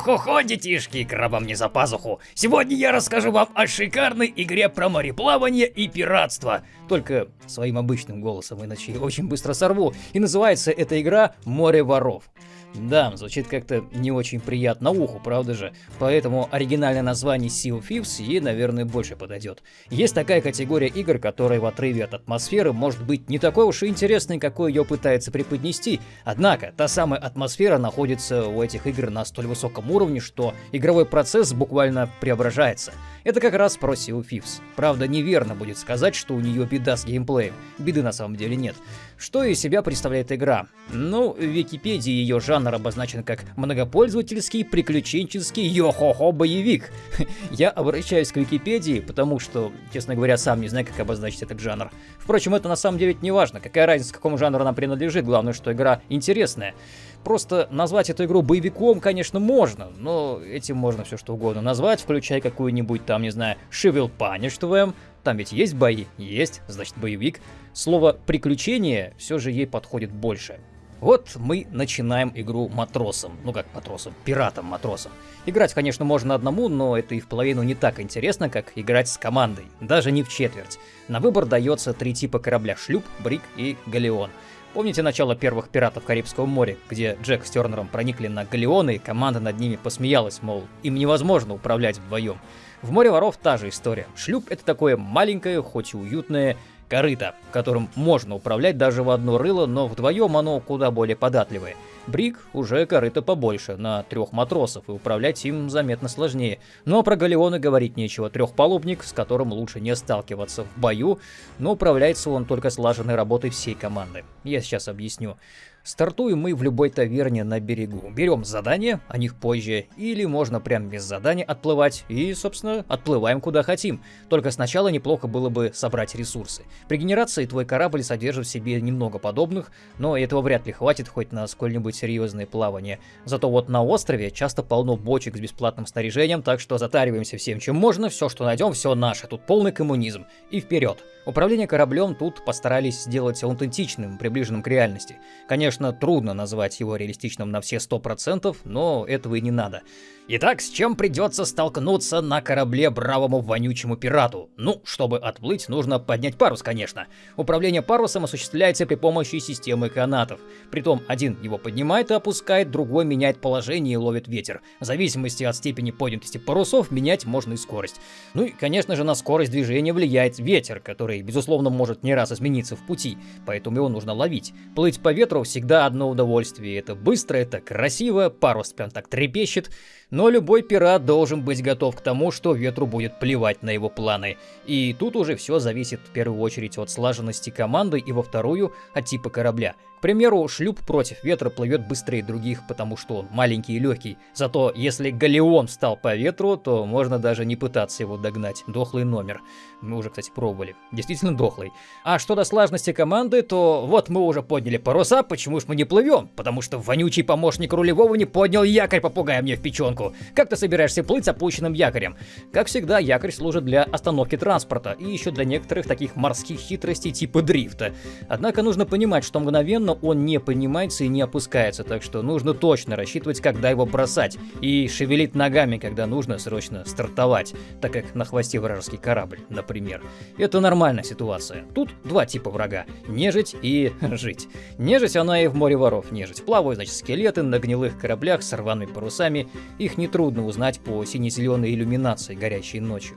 Хо-хо-хо, детишки, крабам не за пазуху. Сегодня я расскажу вам о шикарной игре про мореплавание и пиратство. Только своим обычным голосом, иначе очень быстро сорву. И называется эта игра «Море воров». Да, звучит как-то не очень приятно уху, правда же? Поэтому оригинальное название Sea of Thieves ей, наверное, больше подойдет. Есть такая категория игр, которая в отрыве от атмосферы может быть не такой уж и интересной, какой ее пытается преподнести. Однако, та самая атмосфера находится у этих игр на столь высоком уровне, что игровой процесс буквально преображается. Это как раз of Thieves. Правда, неверно будет сказать, что у нее беда с геймплеем. Беды на самом деле нет. Что из себя представляет игра? Ну, в Википедии ее жанр обозначен как многопользовательский, приключенческий, йо-хо-хо боевик. Я обращаюсь к Википедии, потому что, честно говоря, сам не знаю, как обозначить этот жанр. Впрочем, это на самом деле не важно, какая разница, к какому жанру она принадлежит, главное, что игра интересная. Просто назвать эту игру боевиком, конечно, можно, но этим можно все что угодно назвать, включая какую-нибудь там, не знаю, Шивил Punishment, там ведь есть бои? Есть, значит боевик. Слово «приключение» все же ей подходит больше. Вот мы начинаем игру матросом. Ну как матросом? Пиратом-матросом. Играть, конечно, можно одному, но это и в половину не так интересно, как играть с командой. Даже не в четверть. На выбор дается три типа корабля – шлюп, брик и галеон. Помните начало первых пиратов Карибского моря, где Джек с Тернером проникли на галеоны, и команда над ними посмеялась, мол, им невозможно управлять вдвоем. В море воров та же история. Шлюп это такое маленькое, хоть и уютное корыто, которым можно управлять даже в одно рыло, но вдвоем оно куда более податливое. Брик уже корыто побольше, на трех матросов, и управлять им заметно сложнее. Но про галеоны говорить нечего. Трехпалубник, с которым лучше не сталкиваться в бою, но управляется он только слаженной работой всей команды. Я сейчас объясню. Стартуем мы в любой таверне на берегу. Берем задание, о них позже, или можно прям без задания отплывать, и, собственно, отплываем куда хотим. Только сначала неплохо было бы собрать ресурсы. При генерации твой корабль содержит в себе немного подобных, но этого вряд ли хватит хоть на сколь-нибудь серьезное плавание. Зато вот на острове часто полно бочек с бесплатным снаряжением, так что затариваемся всем, чем можно, все, что найдем, все наше. Тут полный коммунизм. И вперед. Управление кораблем тут постарались сделать аутентичным, приближенным к реальности. Конечно, трудно назвать его реалистичным на все 100%, но этого и не надо. Итак, с чем придется столкнуться на корабле бравому вонючему пирату? Ну, чтобы отплыть, нужно поднять парус, конечно. Управление парусом осуществляется при помощи системы канатов. Притом, один его поднимает и опускает, другой меняет положение и ловит ветер. В зависимости от степени поднятости парусов, менять можно и скорость. Ну и, конечно же, на скорость движения влияет ветер, который, безусловно, может не раз измениться в пути, поэтому его нужно ловить. Плыть по ветру всегда одно удовольствие. Это быстро, это красиво, парус прям так трепещет. Но любой пират должен быть готов к тому, что ветру будет плевать на его планы. И тут уже все зависит в первую очередь от слаженности команды и во вторую от типа корабля. К примеру, шлюп против ветра плывет быстрее других, потому что он маленький и легкий. Зато если галеон встал по ветру, то можно даже не пытаться его догнать. Дохлый номер. Мы уже, кстати, пробовали. Действительно дохлый. А что до слаженности команды, то вот мы уже подняли паруса, почему ж мы не плывем? Потому что вонючий помощник рулевого не поднял якорь, попугая мне в печенку. Как ты собираешься плыть с опущенным якорем? Как всегда, якорь служит для остановки транспорта и еще для некоторых таких морских хитростей типа дрифта. Однако нужно понимать, что мгновенно но он не поднимается и не опускается, так что нужно точно рассчитывать, когда его бросать, и шевелить ногами, когда нужно срочно стартовать, так как на хвосте вражеский корабль, например. Это нормальная ситуация. Тут два типа врага – нежить и жить. Нежить она и в море воров нежить. Плавают, значит, скелеты на гнилых кораблях с рваными парусами, их нетрудно узнать по сине-зеленой иллюминации, горящей ночью.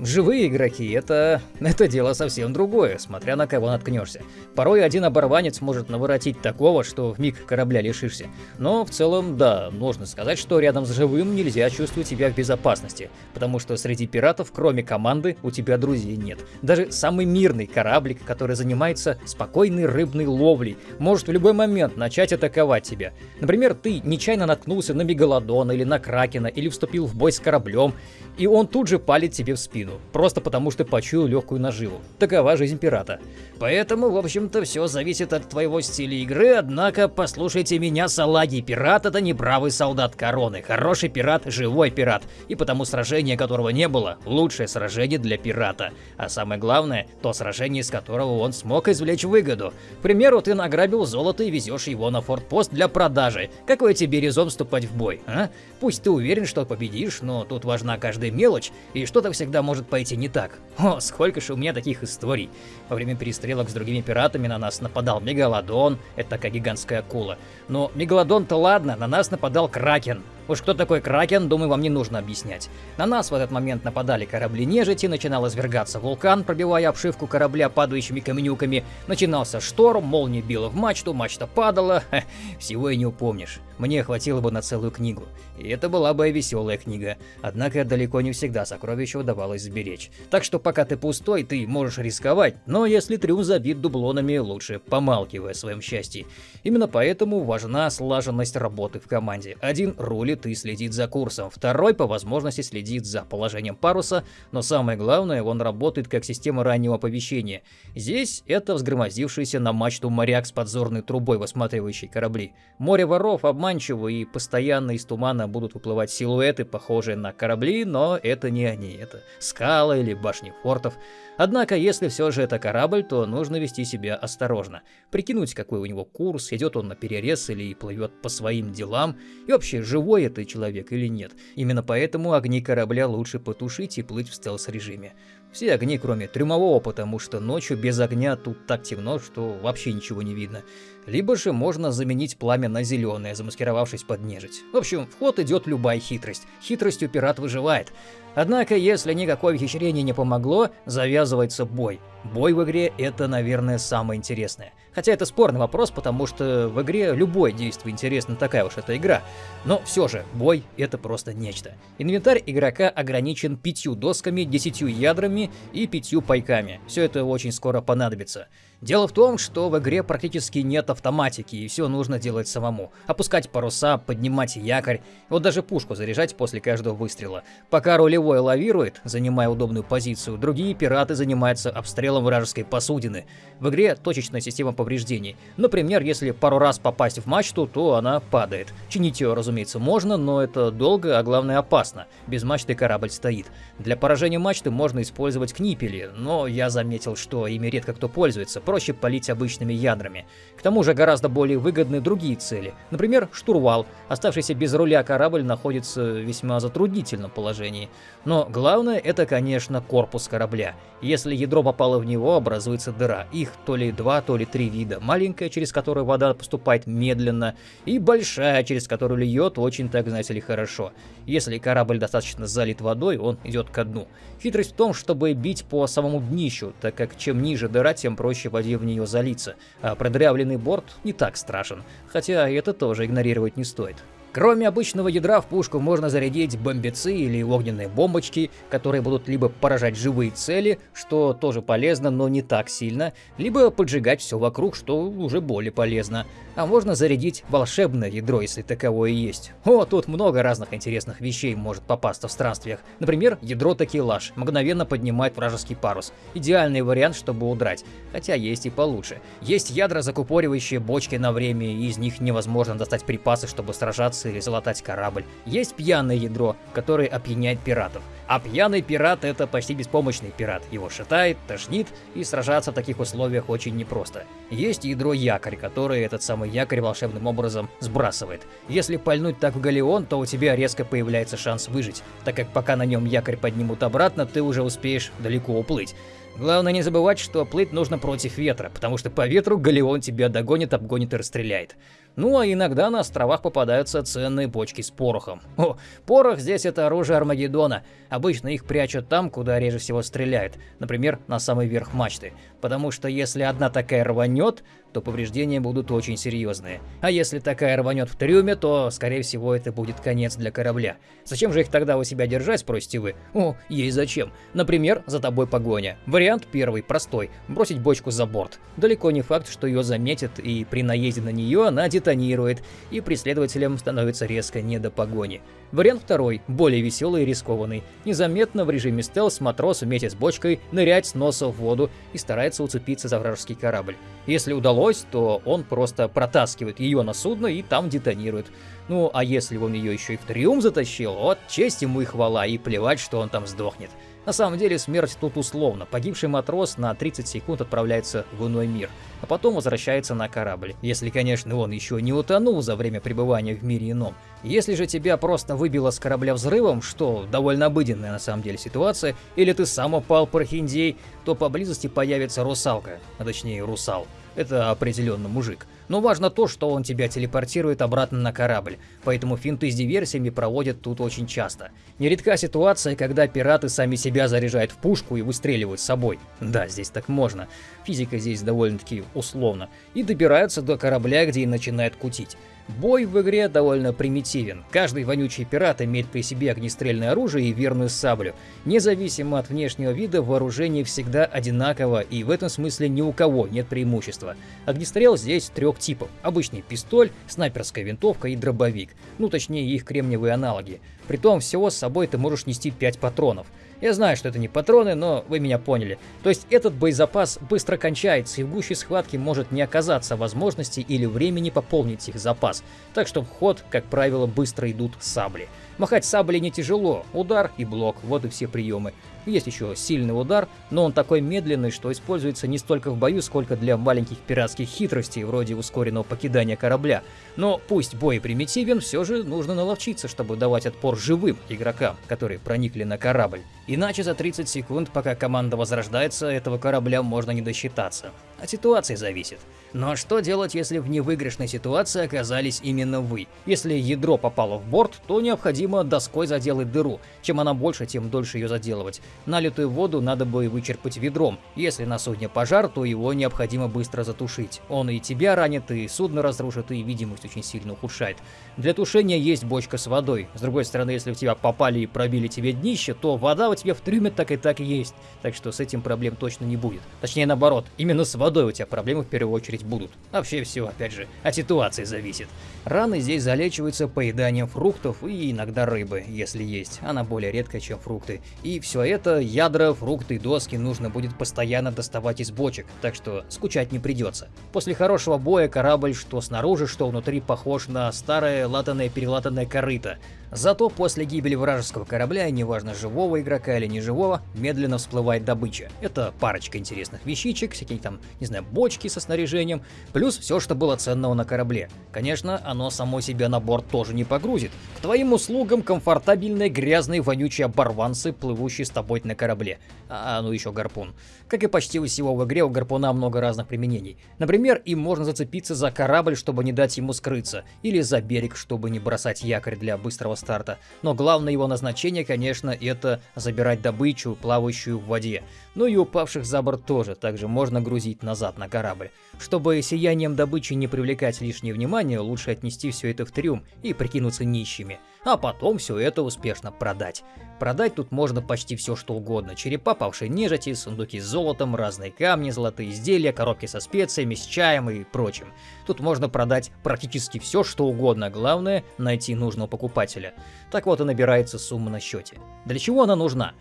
Живые игроки – это... это дело совсем другое, смотря на кого наткнешься. Порой один оборванец может наворотить наворотить такого, что в миг корабля лишишься. Но в целом, да, можно сказать, что рядом с живым нельзя чувствовать себя в безопасности, потому что среди пиратов, кроме команды, у тебя друзей нет. Даже самый мирный кораблик, который занимается спокойной рыбной ловлей, может в любой момент начать атаковать тебя. Например, ты нечаянно наткнулся на мегалодона или на кракена, или вступил в бой с кораблем, и он тут же палит тебе в спину, просто потому что почуял легкую наживу. Такова жизнь пирата. Поэтому, в общем-то, все зависит от твоего стиля любители игры, однако послушайте меня, салаги, пират это не бравый солдат короны, хороший пират – живой пират, и потому сражение которого не было – лучшее сражение для пирата. А самое главное – то сражение, из которого он смог извлечь выгоду. К примеру, ты награбил золото и везешь его на фортпост для продажи. Какой тебе резон вступать в бой, а? Пусть ты уверен, что победишь, но тут важна каждая мелочь, и что-то всегда может пойти не так. О, сколько же у меня таких историй. Во время перестрелок с другими пиратами на нас нападал Мегалодон, это такая гигантская акула. Но Мегалодон-то ладно, на нас нападал Кракен. Уж кто такой Кракен, думаю, вам не нужно объяснять. На нас в этот момент нападали корабли нежити, начинал извергаться вулкан, пробивая обшивку корабля падающими каменюками, начинался шторм, молния била в мачту, мачта падала, Ха, всего и не упомнишь. Мне хватило бы на целую книгу. И это была бы веселая книга. Однако далеко не всегда сокровища удавалось сберечь. Так что пока ты пустой, ты можешь рисковать, но если трюм забит дублонами, лучше помалкивай о своем счастье. Именно поэтому важна слаженность работы в команде. Один рулит и следит за курсом, второй по возможности следит за положением паруса, но самое главное, он работает как система раннего оповещения. Здесь это взгромоздившийся на мачту моряк с подзорной трубой, высматривающий корабли. Море воров обманчиво и постоянно из тумана будут выплывать силуэты, похожие на корабли, но это не они, это скалы или башни фортов. Однако, если все же это корабль, то нужно вести себя осторожно. Прикинуть, какой у него курс, идет он на перерез или плывет по своим делам, и вообще, живой это человек или нет. Именно поэтому огни корабля лучше потушить и плыть в стелс-режиме. Все огни, кроме трюмового, потому что ночью без огня тут так темно, что вообще ничего не видно. Либо же можно заменить пламя на зеленое, замаскировавшись под нежить. В общем, в ход идет любая хитрость. Хитростью пират выживает. Однако, если никакое ухищрение не помогло, завязывается бой. Бой в игре это, наверное, самое интересное. Хотя это спорный вопрос, потому что в игре любое действие интересно, такая уж эта игра. Но все же, бой это просто нечто. Инвентарь игрока ограничен пятью досками, десятью ядрами и пятью пайками. Все это очень скоро понадобится. Дело в том, что в игре практически нет автоматики, и все нужно делать самому. Опускать паруса, поднимать якорь, вот даже пушку заряжать после каждого выстрела. Пока рулевой лавирует, занимая удобную позицию, другие пираты занимаются обстрелом вражеской посудины. В игре точечная система повреждений. Например, если пару раз попасть в мачту, то она падает. Чинить ее, разумеется, можно, но это долго, а главное опасно. Без мачты корабль стоит. Для поражения мачты можно использовать книпели, но я заметил, что ими редко кто пользуется, проще полить обычными ядрами. К тому же гораздо более выгодны другие цели. Например, штурвал. Оставшийся без руля корабль находится в весьма затруднительном положении. Но главное это, конечно, корпус корабля. Если ядро попало в него, образуется дыра. Их то ли два, то ли три вида. Маленькая, через которую вода поступает медленно, и большая, через которую льет очень, так знаете ли, хорошо. Если корабль достаточно залит водой, он идет ко дну. Хитрость в том, чтобы бить по самому днищу, так как чем ниже дыра, тем проще воде воде в нее залиться, а продырявленный борт не так страшен, хотя это тоже игнорировать не стоит. Кроме обычного ядра в пушку можно зарядить бомбицы или огненные бомбочки, которые будут либо поражать живые цели, что тоже полезно, но не так сильно, либо поджигать все вокруг, что уже более полезно. А можно зарядить волшебное ядро, если таковое есть. О, тут много разных интересных вещей может попасться в странствиях. Например, ядро такелаж мгновенно поднимает вражеский парус. Идеальный вариант, чтобы удрать. Хотя есть и получше. Есть ядра, закупоривающие бочки на время, и из них невозможно достать припасы, чтобы сражаться или залатать корабль. Есть пьяное ядро, которое опьяняет пиратов. А пьяный пират это почти беспомощный пират. Его шатает, тошнит, и сражаться в таких условиях очень непросто. Есть ядро якорь, которое этот самый якорь волшебным образом сбрасывает. Если пальнуть так в галеон, то у тебя резко появляется шанс выжить, так как пока на нем якорь поднимут обратно, ты уже успеешь далеко уплыть. Главное не забывать, что плыть нужно против ветра, потому что по ветру галеон тебя догонит, обгонит и расстреляет. Ну а иногда на островах попадаются ценные бочки с порохом. О, порох здесь это оружие Армагеддона. Обычно их прячут там, куда реже всего стреляют, например, на самый верх мачты. Потому что если одна такая рванет, то повреждения будут очень серьезные. А если такая рванет в трюме, то, скорее всего, это будет конец для корабля. Зачем же их тогда у себя держать, спросите вы? О, ей зачем. Например, за тобой погоня. Вариант первый, простой. Бросить бочку за борт. Далеко не факт, что ее заметят, и при наезде на нее она детонирует, и преследователям становится резко не до погони. Вариант второй, более веселый и рискованный. Незаметно в режиме стелс матрос вместе с бочкой нырять с носа в воду и старается уцепиться за вражеский корабль. Если удалось, то он просто протаскивает ее на судно и там детонирует. Ну, а если он ее еще и в триум затащил, вот честь ему и хвала, и плевать, что он там сдохнет. На самом деле смерть тут условно. Погибший матрос на 30 секунд отправляется в иной мир, а потом возвращается на корабль. Если, конечно, он еще не утонул за время пребывания в мире ином. Если же тебя просто выбило с корабля взрывом, что довольно обыденная на самом деле ситуация, или ты сам упал прохиндей, то поблизости появится русалка, а точнее русал. Это определенно мужик. Но важно то, что он тебя телепортирует обратно на корабль, поэтому финты с диверсиями проводят тут очень часто. Нередка ситуация, когда пираты сами себя заряжают в пушку и выстреливают с собой. Да, здесь так можно. Физика здесь довольно-таки условно. И добираются до корабля, где и начинают кутить. Бой в игре довольно примитивен. Каждый вонючий пират имеет при себе огнестрельное оружие и верную саблю. Независимо от внешнего вида, вооружение всегда одинаково, и в этом смысле ни у кого нет преимущества. Огнестрел здесь трех типов. Обычный пистоль, снайперская винтовка и дробовик. Ну, точнее, их кремниевые аналоги. Притом всего с собой ты можешь нести 5 патронов. Я знаю, что это не патроны, но вы меня поняли. То есть этот боезапас быстро кончается, и в гуще схватки может не оказаться возможности или времени пополнить их запас. Так что в ход, как правило, быстро идут сабли. Махать саблей не тяжело, удар и блок, вот и все приемы. Есть еще сильный удар, но он такой медленный, что используется не столько в бою, сколько для маленьких пиратских хитростей, вроде ускоренного покидания корабля. Но пусть бой примитивен, все же нужно наловчиться, чтобы давать отпор живым игрокам, которые проникли на корабль. Иначе за 30 секунд, пока команда возрождается, этого корабля можно не досчитаться. От ситуации зависит. Но что делать, если в невыигрышной ситуации оказались именно вы? Если ядро попало в борт, то необходимо доской заделать дыру. Чем она больше, тем дольше ее заделывать. Налитую воду надо бы вычерпать ведром. Если на судне пожар, то его необходимо быстро затушить. Он и тебя ранит, и судно разрушит, и видимость очень сильно ухудшает. Для тушения есть бочка с водой. С другой стороны, если в тебя попали и пробили тебе днище, то вода у тебя в трюме так и так есть. Так что с этим проблем точно не будет. Точнее наоборот, именно с водой у тебя проблемы в первую очередь будут. Вообще все, опять же, от ситуации зависит. Раны здесь залечиваются поеданием фруктов и иногда рыбы, если есть. Она более редкая, чем фрукты. И все это, ядра, фрукты, доски нужно будет постоянно доставать из бочек, так что скучать не придется. После хорошего боя корабль, что снаружи, что внутри, похож на старое латанное-перелатанное корыто. Зато после гибели вражеского корабля, неважно живого игрока или неживого, медленно всплывает добыча. Это парочка интересных вещичек, всякие там, не знаю, бочки со снаряжением, плюс все, что было ценного на корабле. Конечно, оно само себя на борт тоже не погрузит. К твоим услугам комфортабельные грязные вонючие оборванцы, плывущие с тобой на корабле. А, ну еще гарпун. Как и почти у всего в игре, у гарпуна много разных применений. Например, им можно зацепиться за корабль, чтобы не дать ему скрыться, или за берег, чтобы не бросать якорь для быстрого старта. Но главное его назначение, конечно, это забирать добычу, плавающую в воде. Ну и упавших за борт тоже, также можно грузить назад на корабль. Чтобы сиянием добычи не привлекать лишнее внимание, лучше отнести все это в трюм и прикинуться нищими, а потом все это успешно продать. Продать тут можно почти все что угодно. Черепа павшей нежити, сундуки с золотом, разные камни, золотые изделия, коробки со специями, с чаем и прочим. Тут можно продать практически все что угодно, главное найти нужного покупателя. Так вот и набирается сумма на счете. Для чего она нужна?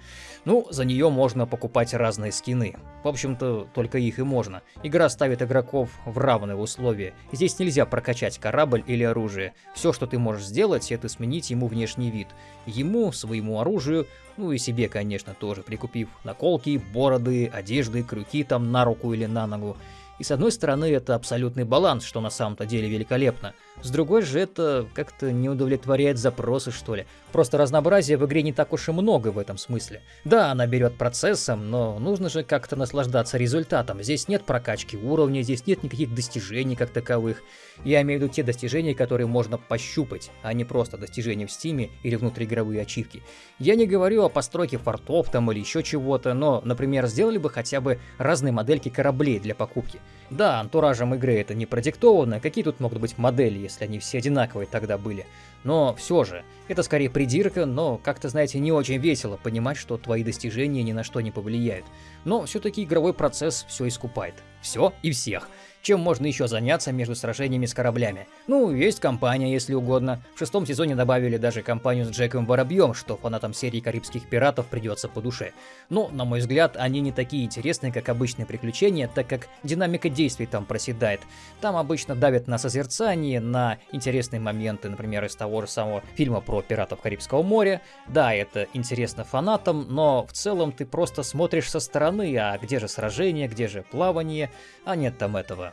Ну, за нее можно покупать разные скины. В общем-то, только их и можно. Игра ставит игроков в равные условия. Здесь нельзя прокачать корабль или оружие. Все, что ты можешь сделать, это сменить ему внешний вид. Ему, своему оружию, ну и себе, конечно, тоже, прикупив наколки, бороды, одежды, крюки там на руку или на ногу. И с одной стороны это абсолютный баланс, что на самом-то деле великолепно. С другой же это как-то не удовлетворяет запросы, что ли. Просто разнообразия в игре не так уж и много в этом смысле. Да, она берет процессом, но нужно же как-то наслаждаться результатом. Здесь нет прокачки уровня, здесь нет никаких достижений как таковых. Я имею в виду те достижения, которые можно пощупать, а не просто достижения в стиме или внутриигровые ачивки. Я не говорю о постройке фортов там или еще чего-то, но, например, сделали бы хотя бы разные модельки кораблей для покупки. Да, антуражем игры это не продиктовано, какие тут могут быть модели, если они все одинаковые тогда были. Но все же, это скорее придирка, но как-то, знаете, не очень весело понимать, что твои достижения ни на что не повлияют. Но все-таки игровой процесс все искупает. Все и всех. Чем можно еще заняться между сражениями с кораблями? Ну, есть компания, если угодно. В шестом сезоне добавили даже компанию с Джеком Воробьем, что фанатам серии Карибских пиратов придется по душе. Но, на мой взгляд, они не такие интересные, как обычные приключения, так как динамика действий там проседает. Там обычно давят на созерцание, на интересные моменты, например, из того же самого фильма про пиратов Карибского моря. Да, это интересно фанатам, но в целом ты просто смотришь со стороны, а где же сражение, где же плавание, а нет там этого.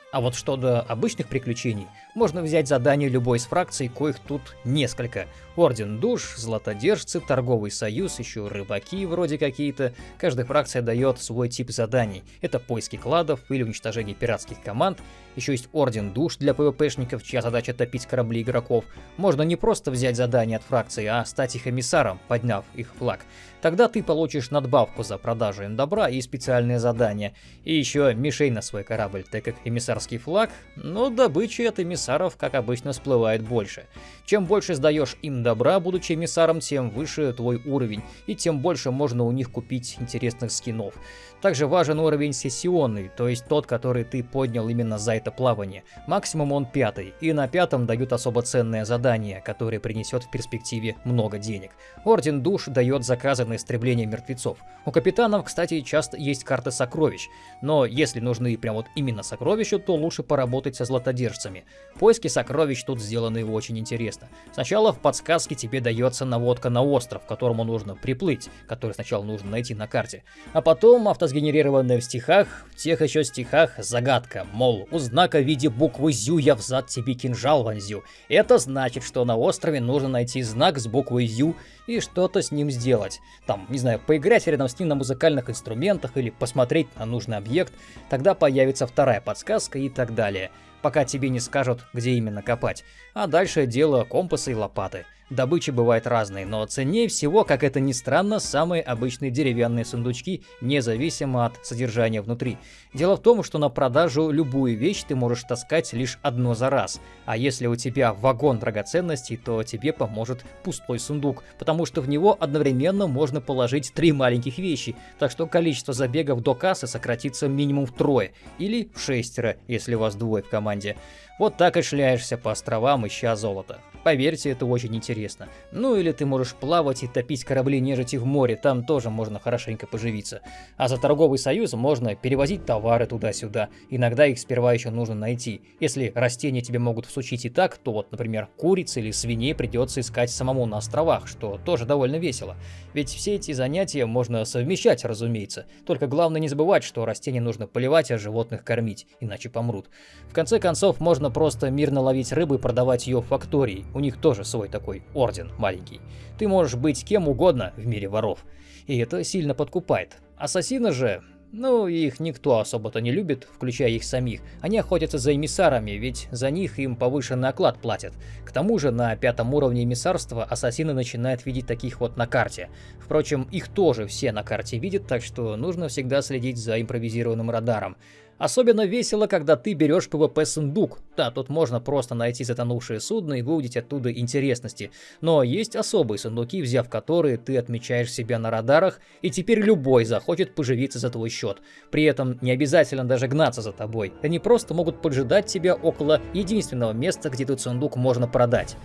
А вот что до обычных приключений, можно взять задание любой из фракций, коих тут несколько. Орден душ, златодержцы, торговый союз, еще рыбаки вроде какие-то. Каждая фракция дает свой тип заданий. Это поиски кладов или уничтожение пиратских команд. Еще есть Орден душ для ПВПшников, чья задача топить корабли игроков. Можно не просто взять задание от фракции, а стать их эмиссаром, подняв их флаг. Тогда ты получишь надбавку за продажу им добра и специальные задания. И еще мишень на свой корабль, так как эмиссарский флаг, но добычи от эмиссаров, как обычно, всплывает больше. Чем больше сдаешь им добра, будучи эмиссаром, тем выше твой уровень, и тем больше можно у них купить интересных скинов. Также важен уровень сессионный, то есть тот, который ты поднял именно за это плавание. Максимум он пятый, и на пятом дают особо ценное задание, которое принесет в перспективе много денег. Орден душ дает заказы на истребление мертвецов. У капитанов, кстати, часто есть карты сокровищ, но если нужны прям вот именно сокровища, то лучше поработать со златодержцами. Поиски сокровищ тут сделаны очень интересно. Сначала в подсказке тебе дается наводка на остров, которому нужно приплыть, который сначала нужно найти на карте, а потом авто сгенерированная в стихах, в тех еще стихах загадка, мол, у знака в виде буквы «зю» я взад тебе кинжал вонзю. Это значит, что на острове нужно найти знак с буквой «зю» и что-то с ним сделать. Там, не знаю, поиграть рядом с ним на музыкальных инструментах или посмотреть на нужный объект, тогда появится вторая подсказка и так далее пока тебе не скажут, где именно копать. А дальше дело компаса и лопаты. Добыча бывает разной, но ценнее всего, как это ни странно, самые обычные деревянные сундучки, независимо от содержания внутри. Дело в том, что на продажу любую вещь ты можешь таскать лишь одно за раз, а если у тебя вагон драгоценностей, то тебе поможет пустой сундук, потому что в него одновременно можно положить три маленьких вещи, так что количество забегов до кассы сократится минимум втрое, или в шестеро, если вас двое в команде. Вот так и шляешься по островам, ища золото. Поверьте, это очень интересно. Ну или ты можешь плавать и топить корабли нежити в море, там тоже можно хорошенько поживиться. А за торговый союз можно перевозить товары туда-сюда. Иногда их сперва еще нужно найти. Если растения тебе могут всучить и так, то вот, например, куриц или свиней придется искать самому на островах, что тоже довольно весело. Ведь все эти занятия можно совмещать, разумеется. Только главное не забывать, что растения нужно поливать, а животных кормить, иначе помрут. В конце концов, можно просто мирно ловить рыбу и продавать ее в фактории. У них тоже свой такой орден маленький. Ты можешь быть кем угодно в мире воров. И это сильно подкупает. Ассасины же, ну, их никто особо-то не любит, включая их самих. Они охотятся за эмиссарами, ведь за них им повышенный оклад платят. К тому же на пятом уровне эмиссарства ассасины начинают видеть таких вот на карте. Впрочем, их тоже все на карте видят, так что нужно всегда следить за импровизированным радаром. Особенно весело, когда ты берешь ПВП-сундук. Да, тут можно просто найти затонувшее судно и выудить оттуда интересности. Но есть особые сундуки, взяв которые ты отмечаешь себя на радарах, и теперь любой захочет поживиться за твой счет. При этом не обязательно даже гнаться за тобой. Они просто могут поджидать тебя около единственного места, где этот сундук можно продать.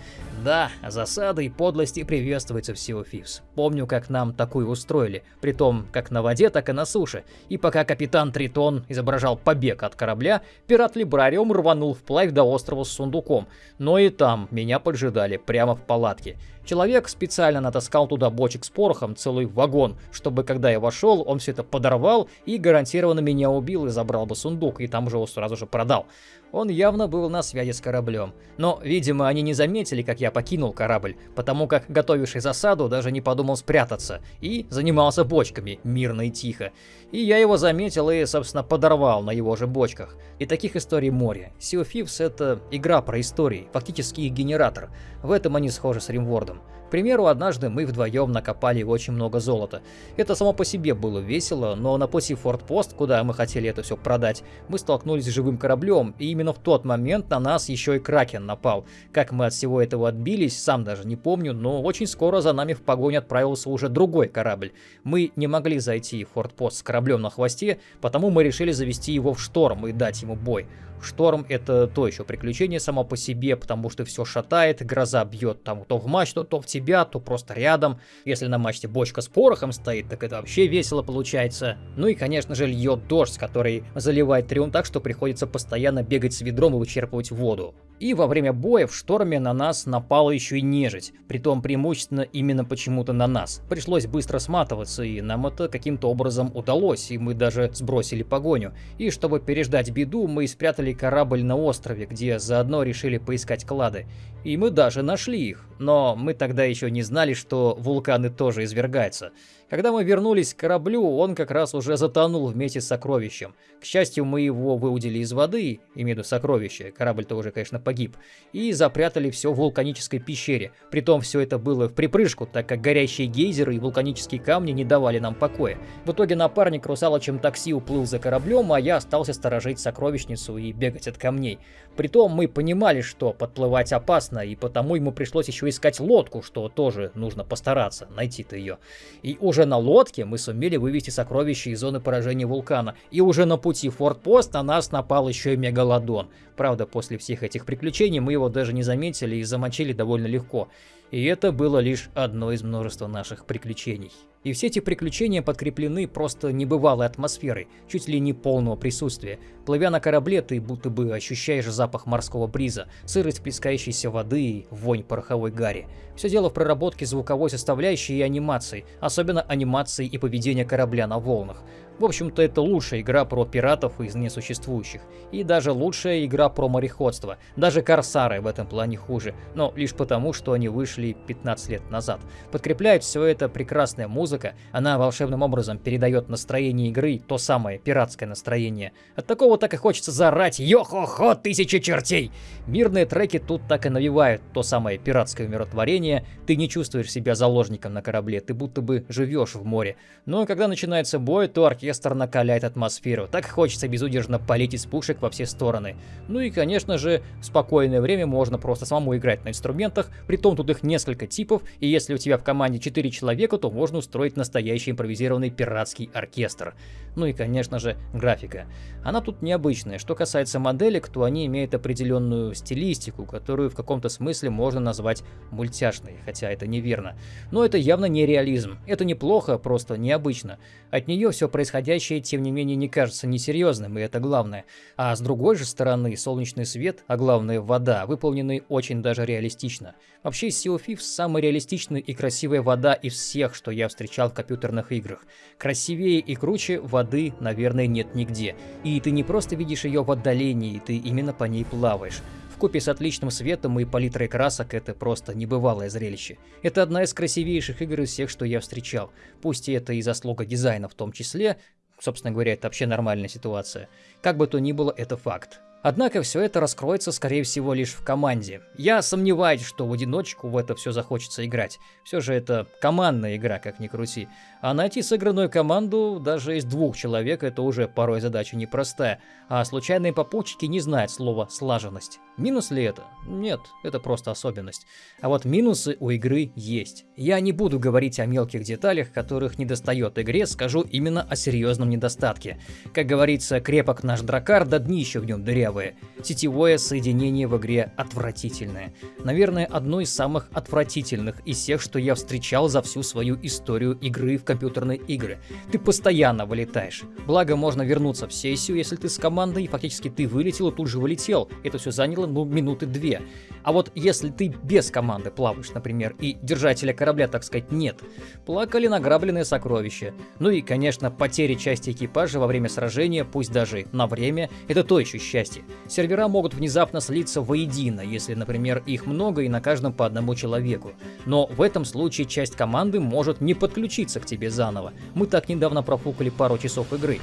Да, засады и подлости приветствуются в Sea of Помню, как нам такую устроили, при том как на воде, так и на суше. И пока капитан Тритон изображал побег от корабля, пират Либрариум рванул вплавь до острова с сундуком, но и там меня поджидали прямо в палатке. Человек специально натаскал туда бочек с порохом, целый вагон, чтобы когда я вошел, он все это подорвал и гарантированно меня убил и забрал бы сундук, и там уже его сразу же продал. Он явно был на связи с кораблем. Но, видимо, они не заметили, как я покинул корабль, потому как готовивший засаду даже не подумал спрятаться и занимался бочками, мирно и тихо. И я его заметил и, собственно, подорвал на его же бочках. И таких историй море. Sea of Thieves — это игра про истории, фактически их генератор. В этом они схожи с Римвордом. К примеру, однажды мы вдвоем накопали очень много золота. Это само по себе было весело, но на пути Форт-Пост, куда мы хотели это все продать, мы столкнулись с живым кораблем, и именно в тот момент на нас еще и Кракен напал. Как мы от всего этого отбились, сам даже не помню, но очень скоро за нами в погоню отправился уже другой корабль. Мы не могли зайти в Форт-Пост с кораблем на хвосте, потому мы решили завести его в шторм и дать ему бой. Шторм это то еще приключение само по себе, потому что все шатает, гроза бьет там то в мачту, то в тебя, то просто рядом. Если на мачте бочка с порохом стоит, так это вообще весело получается. Ну и конечно же льет дождь, который заливает триум так, что приходится постоянно бегать с ведром и вычерпывать воду. И во время боя в шторме на нас напала еще и нежить, притом преимущественно именно почему-то на нас. Пришлось быстро сматываться, и нам это каким-то образом удалось, и мы даже сбросили погоню. И чтобы переждать беду, мы спрятали корабль на острове, где заодно решили поискать клады. И мы даже нашли их, но мы тогда еще не знали, что вулканы тоже извергаются. Когда мы вернулись к кораблю, он как раз уже затонул вместе с сокровищем. К счастью, мы его выудили из воды, имею в виду сокровище, корабль-то уже, конечно, погиб, и запрятали все в вулканической пещере. Притом все это было в припрыжку, так как горящие гейзеры и вулканические камни не давали нам покоя. В итоге напарник русалочем такси уплыл за кораблем, а я остался сторожить сокровищницу и бегать от камней. Притом мы понимали, что подплывать опасно, и потому ему пришлось еще искать лодку, что тоже нужно постараться, найти-то ее. И уже на лодке мы сумели вывести сокровища из зоны поражения вулкана, и уже на пути в Форт-Пост на нас напал еще и Мегалодон. Правда, после всех этих приключений мы его даже не заметили и замочили довольно легко. И это было лишь одно из множества наших приключений. И все эти приключения подкреплены просто небывалой атмосферой, чуть ли не полного присутствия. Плывя на корабле, ты будто бы ощущаешь запах морского бриза, сырость плескающейся воды и вонь пороховой гари. Все дело в проработке звуковой составляющей и анимации, особенно анимации и поведения корабля на волнах. В общем-то, это лучшая игра про пиратов из несуществующих. И даже лучшая игра про мореходство. Даже Корсары в этом плане хуже, но лишь потому, что они вышли 15 лет назад. Подкрепляет все это прекрасная музыка, она волшебным образом передает настроение игры, то самое пиратское настроение. От такого так и хочется зарать «Йо-хо-хо, тысяча чертей!». Мирные треки тут так и навевают то самое пиратское умиротворение, ты не чувствуешь себя заложником на корабле, ты будто бы живешь в море. Но когда начинается бой, то оркестр оркестр накаляет атмосферу. Так хочется безудержно полить из пушек во все стороны. Ну и, конечно же, в спокойное время можно просто самому играть на инструментах, притом тут их несколько типов, и если у тебя в команде 4 человека, то можно устроить настоящий импровизированный пиратский оркестр. Ну и, конечно же, графика. Она тут необычная. Что касается моделек, то они имеют определенную стилистику, которую в каком-то смысле можно назвать мультяшной, хотя это неверно. Но это явно не реализм. Это неплохо, просто необычно. От нее все происходящее, тем не менее, не кажется несерьезным, и это главное. А с другой же стороны, солнечный свет, а главное вода, выполнены очень даже реалистично. Вообще, Sea of Thieves самая реалистичная и красивая вода из всех, что я встречал в компьютерных играх. Красивее и круче воды, наверное, нет нигде. И ты не просто видишь ее в отдалении, ты именно по ней плаваешь. Купе с отличным светом и палитрой красок это просто небывалое зрелище. Это одна из красивейших игр из всех, что я встречал. Пусть и это и заслуга дизайна в том числе, собственно говоря, это вообще нормальная ситуация. Как бы то ни было, это факт. Однако все это раскроется, скорее всего, лишь в команде. Я сомневаюсь, что в одиночку в это все захочется играть. Все же это командная игра, как ни крути. А найти сыгранную команду даже из двух человек это уже порой задача непростая. А случайные попутчики не знают слова «слаженность». Минус ли это? Нет, это просто особенность. А вот минусы у игры есть. Я не буду говорить о мелких деталях, которых недостает игре, скажу именно о серьезном недостатке. Как говорится, крепок наш дракар, да днище в нем дырявое. Сетевое соединение в игре отвратительное. Наверное, одно из самых отвратительных из всех, что я встречал за всю свою историю игры в компьютерные игры. Ты постоянно вылетаешь. Благо, можно вернуться в сессию, если ты с командой, и фактически ты вылетел и тут же вылетел. Это все заняло ну, минуты две. А вот если ты без команды плаваешь, например, и держателя корабля, так сказать, нет, плакали награбленные сокровища. Ну и, конечно, потери части экипажа во время сражения, пусть даже на время, это то еще счастье. Сервера могут внезапно слиться воедино, если, например, их много и на каждом по одному человеку. Но в этом случае часть команды может не подключиться к тебе заново. Мы так недавно профукали пару часов игры.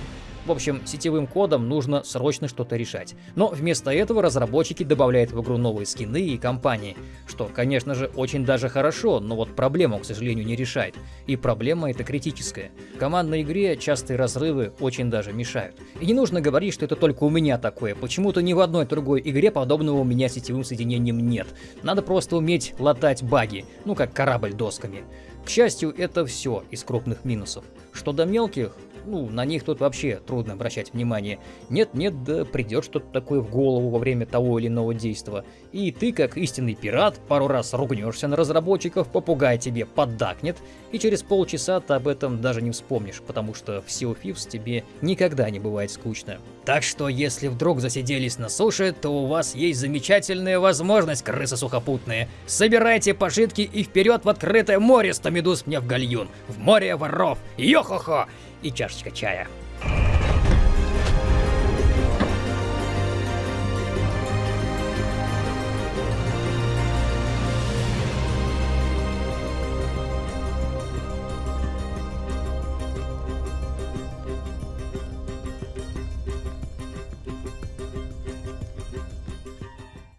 В общем, сетевым кодом нужно срочно что-то решать. Но вместо этого разработчики добавляют в игру новые скины и компании, что, конечно же, очень даже хорошо, но вот проблему, к сожалению, не решает. И проблема эта критическая. Командной игре частые разрывы очень даже мешают. И не нужно говорить, что это только у меня такое. Почему-то ни в одной другой игре подобного у меня сетевым соединением нет. Надо просто уметь латать баги, ну как корабль досками. К счастью, это все из крупных минусов. Что до мелких, ну, на них тут вообще трудно обращать внимание. Нет-нет, да придет что-то такое в голову во время того или иного действия. И ты, как истинный пират, пару раз ругнешься на разработчиков, попугай тебе поддакнет, и через полчаса ты об этом даже не вспомнишь, потому что в Sea of Thieves тебе никогда не бывает скучно. Так что, если вдруг засиделись на суше, то у вас есть замечательная возможность, крысы сухопутные. Собирайте пожитки и вперед в открытое море 100 медуз мне в гальюн, в море воров, йо-хо-хо! И чашечка чая.